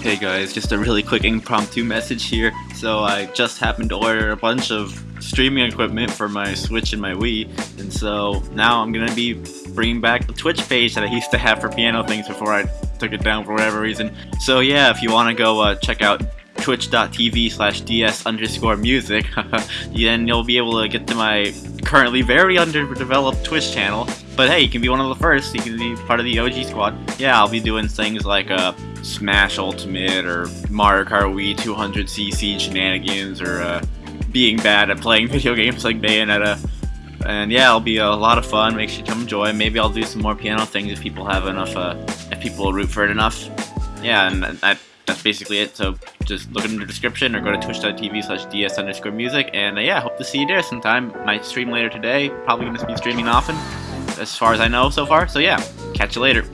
Hey guys, just a really quick impromptu message here. So I just happened to order a bunch of streaming equipment for my Switch and my Wii, and so now I'm gonna be bringing back the Twitch page that I used to have for piano things before I took it down for whatever reason. So yeah, if you want to go uh, check out twitch.tv slash ds underscore music, then you'll be able to get to my currently very underdeveloped Twitch channel. But hey, you can be one of the first, you can be part of the OG squad. Yeah, I'll be doing things like uh, Smash Ultimate or Mario Kart Wii 200cc shenanigans or uh, being bad at playing video games like Bayonetta. And yeah, it'll be a lot of fun. Make sure you come enjoy. Maybe I'll do some more piano things if people have enough, uh, if people root for it enough. Yeah, and that, that's basically it. So just look in the description or go to twitch.tv slash ds underscore music. And uh, yeah, hope to see you there sometime. Might stream later today. Probably going to be streaming often, as far as I know so far. So yeah, catch you later.